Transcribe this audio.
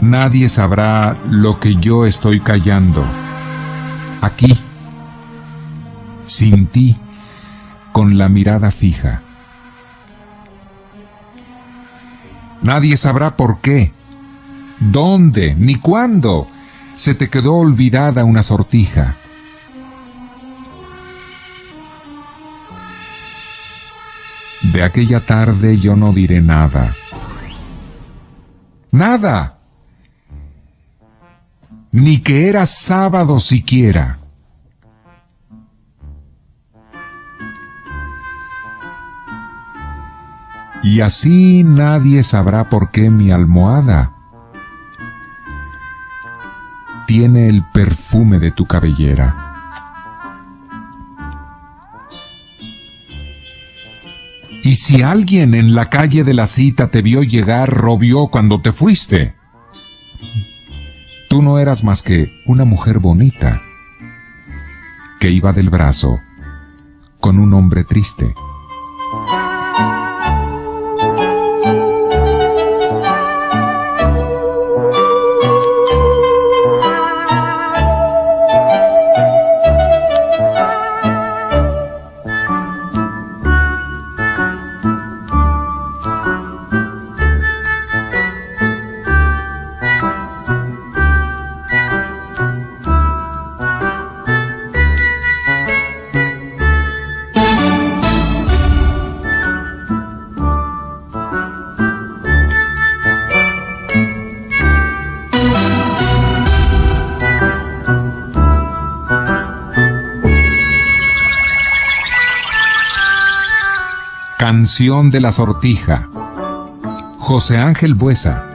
Nadie sabrá lo que yo estoy callando. Aquí, sin ti, con la mirada fija. Nadie sabrá por qué, dónde, ni cuándo se te quedó olvidada una sortija. De aquella tarde yo no diré nada. Nada. Ni que era sábado siquiera. Y así nadie sabrá por qué mi almohada tiene el perfume de tu cabellera. Y si alguien en la calle de la cita te vio llegar, robió cuando te fuiste. Tú no eras más que una mujer bonita que iba del brazo con un hombre triste. Canción de la Sortija. José Ángel Buesa.